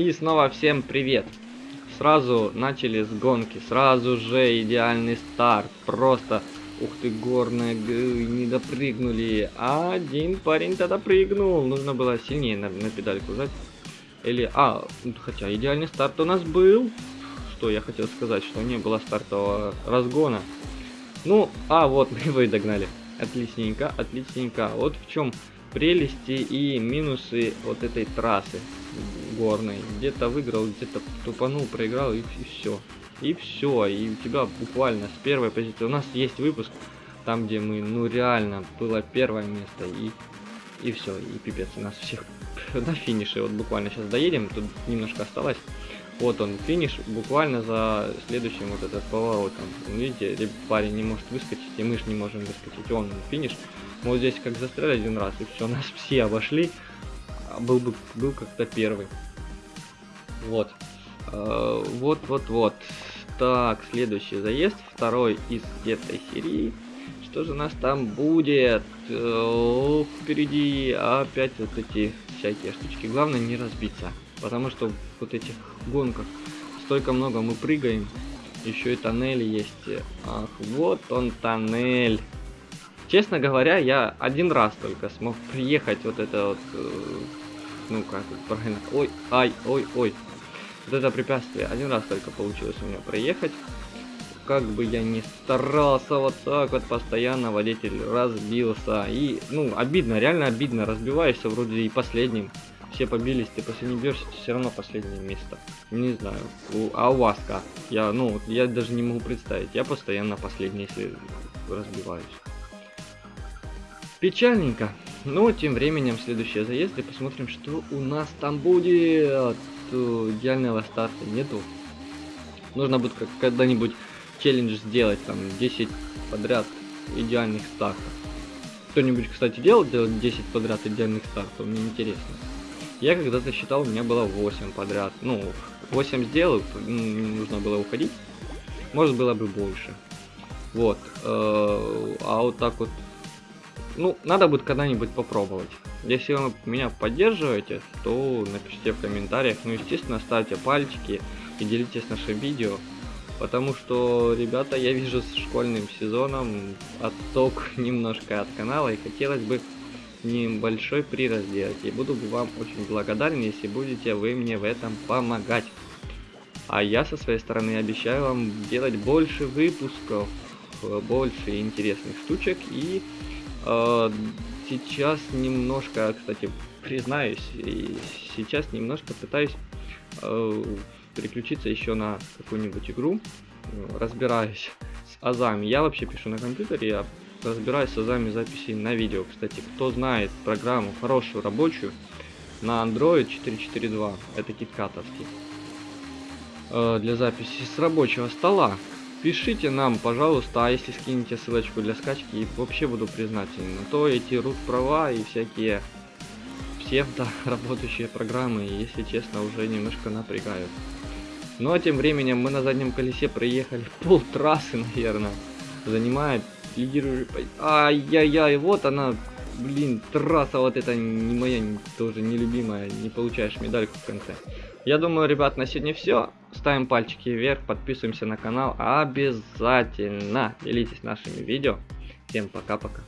И снова всем привет! Сразу начали с гонки, сразу же идеальный старт, просто, ух ты, горная, не допрыгнули, один парень тогда прыгнул, нужно было сильнее на, на педальку жать. Или, а, хотя идеальный старт у нас был, что я хотел сказать, что не было стартового разгона. Ну, а вот мы его и догнали. Отличненько, отличненько. Вот в чем прелести и минусы вот этой трассы горной. Где-то выиграл, где-то тупанул, проиграл и, и все. И все. И у тебя буквально с первой позиции. У нас есть выпуск, там где мы, ну реально, было первое место и и все, и пипец, у нас всех на финише, вот буквально сейчас доедем, тут немножко осталось, вот он, финиш, буквально за следующим вот этот поворотом, видите, парень не может выскочить, и мы же не можем выскочить, он финиш, мы вот здесь как застряли один раз, и все, нас все обошли, а был бы был как-то первый. Вот. Э, вот, вот, вот. Так, следующий заезд, второй из этой серии. Что же у нас там будет? Ох, впереди опять вот эти всякие штучки. Главное не разбиться. Потому что в вот этих гонках столько много мы прыгаем. Еще и тоннели есть. Ах, вот он тоннель. Честно говоря, я один раз только смог приехать вот это вот, э, ну как правильно, ой, ай, ой, ой. Вот это препятствие один раз только получилось у меня проехать. Как бы я ни старался, вот так вот постоянно водитель разбился. И, ну, обидно, реально обидно, разбиваешься вроде и последним. Все побились, ты последний бьешься, все равно последнее место. Не знаю. У, а у вас как? Я, ну, я даже не могу представить. Я постоянно последний, если разбиваюсь. Печальненько. Но тем временем следующие заезды посмотрим, что у нас там будет. Идеального старта нету. Нужно будет когда-нибудь челлендж сделать, там 10 подряд идеальных стартов. Кто-нибудь, кстати, делал делать 10 подряд идеальных стартов? Мне интересно. Я когда-то считал, у меня было 8 подряд. Ну, 8 сделал, нужно было уходить. Может, было бы больше. Вот. Э, а вот так вот ну, надо будет когда-нибудь попробовать. Если вы меня поддерживаете, то напишите в комментариях. Ну, естественно, ставьте пальчики и делитесь нашим видео. Потому что, ребята, я вижу с школьным сезоном отток немножко от канала. И хотелось бы небольшой прирост сделать. И буду вам очень благодарен, если будете вы мне в этом помогать. А я со своей стороны обещаю вам делать больше выпусков, больше интересных штучек и Э, сейчас немножко, кстати, признаюсь, сейчас немножко пытаюсь э, переключиться еще на какую-нибудь игру. Разбираюсь с азами. Я вообще пишу на компьютере, я разбираюсь с азами записей на видео. Кстати, кто знает программу хорошую, рабочую, на Android 4.4.2, это киткатовский, э, для записи с рабочего стола. Пишите нам, пожалуйста, а если скинете ссылочку для скачки, вообще буду признателен. А то эти рут права и всякие псевдо работающие программы, если честно, уже немножко напрягают. Ну а тем временем мы на заднем колесе проехали пол трассы, наверное. Занимает лидирующий... Ай-яй-яй, вот она, блин, трасса вот эта не моя, тоже нелюбимая, не получаешь медальку в конце. Я думаю, ребят, на сегодня все. Ставим пальчики вверх, подписываемся на канал. Обязательно делитесь нашими видео. Всем пока-пока.